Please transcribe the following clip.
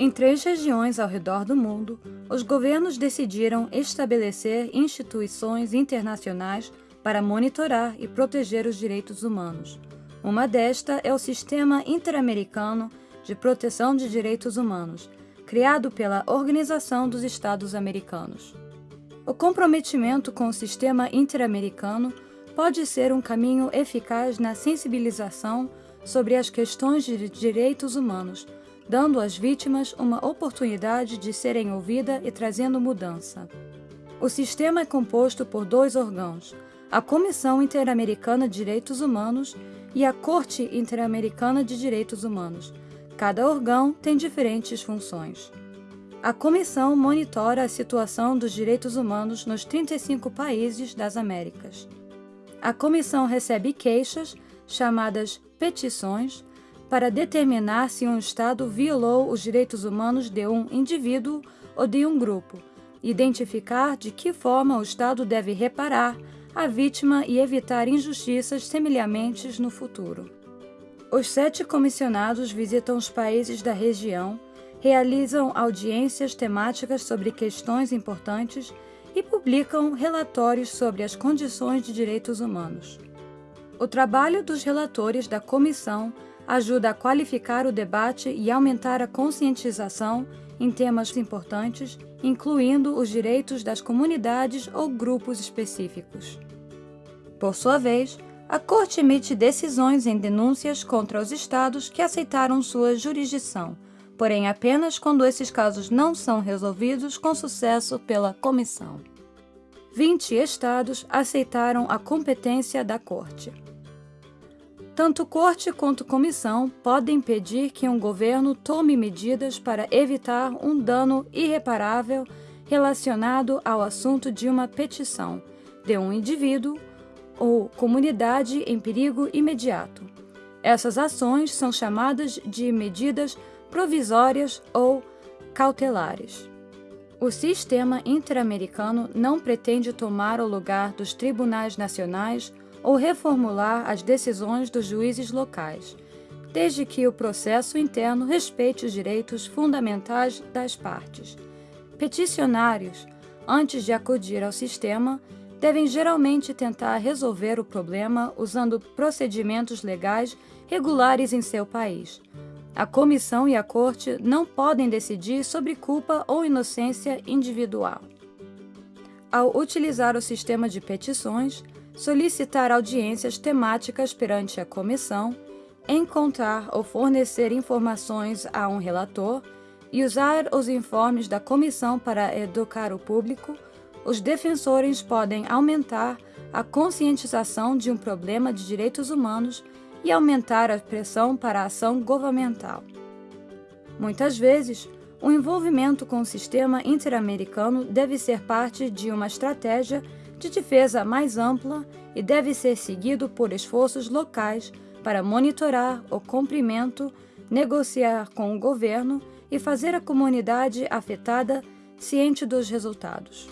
Em três regiões ao redor do mundo, os governos decidiram estabelecer instituições internacionais para monitorar e proteger os direitos humanos. Uma desta é o Sistema Interamericano de Proteção de Direitos Humanos, criado pela Organização dos Estados Americanos. O comprometimento com o sistema interamericano pode ser um caminho eficaz na sensibilização sobre as questões de direitos humanos, dando às vítimas uma oportunidade de serem ouvidas e trazendo mudança. O sistema é composto por dois órgãos, a Comissão Interamericana de Direitos Humanos e a Corte Interamericana de Direitos Humanos. Cada órgão tem diferentes funções. A comissão monitora a situação dos direitos humanos nos 35 países das Américas. A comissão recebe queixas, chamadas petições, para determinar se um Estado violou os direitos humanos de um indivíduo ou de um grupo, identificar de que forma o Estado deve reparar a vítima e evitar injustiças semelhantes no futuro. Os sete comissionados visitam os países da região, realizam audiências temáticas sobre questões importantes e publicam relatórios sobre as condições de direitos humanos. O trabalho dos relatores da comissão ajuda a qualificar o debate e aumentar a conscientização em temas importantes, incluindo os direitos das comunidades ou grupos específicos. Por sua vez, a Corte emite decisões em denúncias contra os estados que aceitaram sua jurisdição, porém apenas quando esses casos não são resolvidos com sucesso pela Comissão. 20 estados aceitaram a competência da Corte. Tanto corte quanto comissão podem pedir que um governo tome medidas para evitar um dano irreparável relacionado ao assunto de uma petição de um indivíduo ou comunidade em perigo imediato. Essas ações são chamadas de medidas provisórias ou cautelares. O sistema interamericano não pretende tomar o lugar dos tribunais nacionais ou reformular as decisões dos juízes locais, desde que o processo interno respeite os direitos fundamentais das partes. Peticionários, antes de acudir ao sistema, devem geralmente tentar resolver o problema usando procedimentos legais regulares em seu país. A comissão e a corte não podem decidir sobre culpa ou inocência individual. Ao utilizar o sistema de petições, solicitar audiências temáticas perante a comissão, encontrar ou fornecer informações a um relator e usar os informes da comissão para educar o público, os defensores podem aumentar a conscientização de um problema de direitos humanos e aumentar a pressão para a ação governamental. Muitas vezes, o envolvimento com o sistema interamericano deve ser parte de uma estratégia de defesa mais ampla e deve ser seguido por esforços locais para monitorar o cumprimento, negociar com o governo e fazer a comunidade afetada ciente dos resultados.